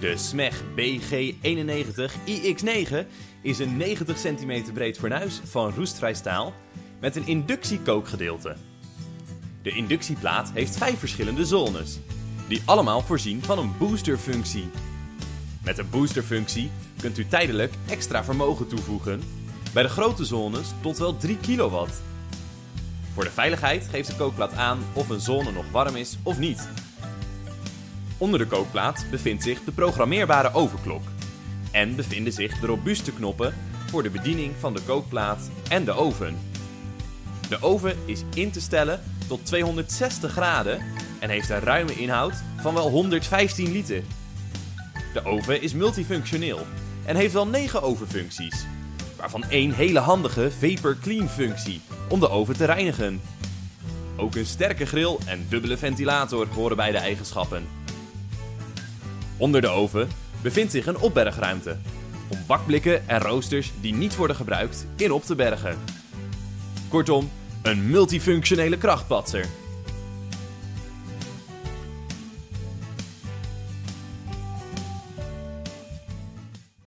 De SMEG BG91iX9 is een 90 cm breed fornuis van roestvrij staal met een inductiekookgedeelte. De inductieplaat heeft vijf verschillende zones, die allemaal voorzien van een boosterfunctie. Met een boosterfunctie kunt u tijdelijk extra vermogen toevoegen, bij de grote zones tot wel 3 kW. Voor de veiligheid geeft de kookplaat aan of een zone nog warm is of niet. Onder de kookplaat bevindt zich de programmeerbare overklok en bevinden zich de robuuste knoppen voor de bediening van de kookplaat en de oven. De oven is in te stellen tot 260 graden en heeft een ruime inhoud van wel 115 liter. De oven is multifunctioneel en heeft wel 9 ovenfuncties, waarvan één hele handige Vapor Clean functie om de oven te reinigen. Ook een sterke grill en dubbele ventilator horen bij de eigenschappen. Onder de oven bevindt zich een opbergruimte om bakblikken en roosters die niet worden gebruikt in op te bergen. Kortom, een multifunctionele krachtpatser.